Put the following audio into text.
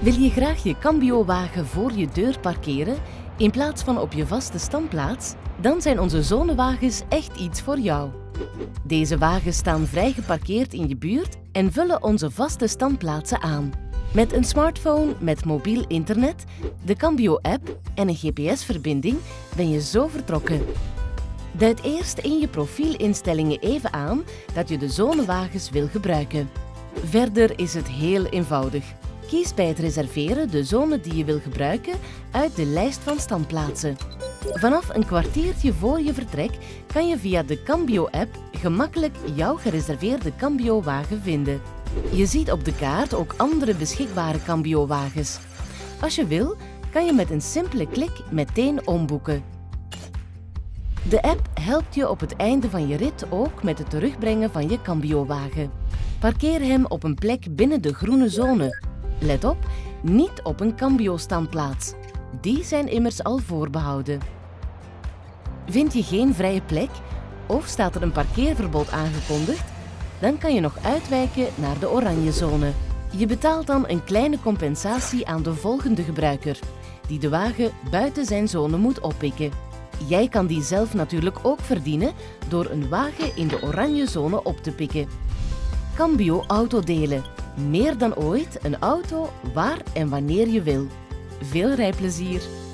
Wil je graag je Cambio-wagen voor je deur parkeren in plaats van op je vaste standplaats? Dan zijn onze zonewagens echt iets voor jou. Deze wagens staan vrij geparkeerd in je buurt en vullen onze vaste standplaatsen aan. Met een smartphone met mobiel internet, de Cambio-app en een GPS-verbinding ben je zo vertrokken. Duid eerst in je profielinstellingen even aan dat je de zonewagens wil gebruiken. Verder is het heel eenvoudig. Kies bij het reserveren de zone die je wil gebruiken uit de lijst van standplaatsen. Vanaf een kwartiertje voor je vertrek kan je via de Cambio-app gemakkelijk jouw gereserveerde Cambio-wagen vinden. Je ziet op de kaart ook andere beschikbare Cambio-wagens. Als je wil, kan je met een simpele klik meteen omboeken. De app helpt je op het einde van je rit ook met het terugbrengen van je Cambio-wagen. Parkeer hem op een plek binnen de groene zone. Let op, niet op een Cambio-standplaats. Die zijn immers al voorbehouden. Vind je geen vrije plek of staat er een parkeerverbod aangekondigd? Dan kan je nog uitwijken naar de oranje zone. Je betaalt dan een kleine compensatie aan de volgende gebruiker, die de wagen buiten zijn zone moet oppikken. Jij kan die zelf natuurlijk ook verdienen door een wagen in de oranje zone op te pikken. Cambio Autodelen. Meer dan ooit een auto waar en wanneer je wil. Veel rijplezier!